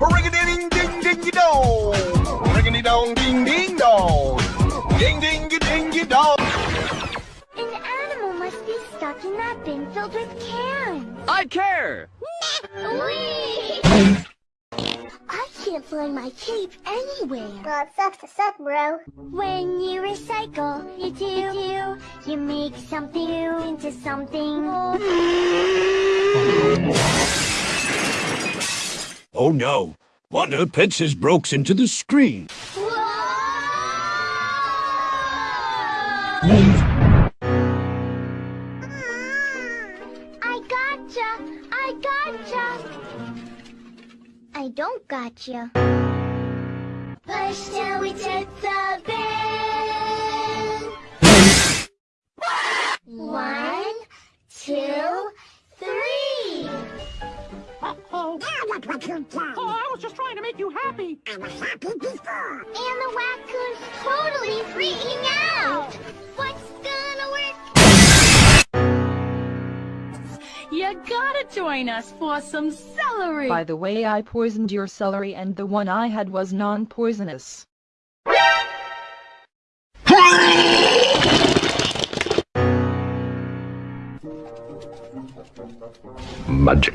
Ring-a-ding ding ding dong. Ring-a-ding dong ding ding dong. Ding ding ding dong. An animal must be stuck in that bin filled with cans. I care! Whee! I can't find my cape anywhere. Well, it sucks to suck, bro. When you recycle, you do, you do, you make something into something. Oh no! One of Pets has broke into the screen. Mm, I gotcha! I gotcha! I don't gotcha. Push till we tip the Oh, I was just trying to make you happy. And the raccoon's totally freaking out. What's gonna work? You gotta join us for some celery! By the way I poisoned your celery and the one I had was non-poisonous. Magic.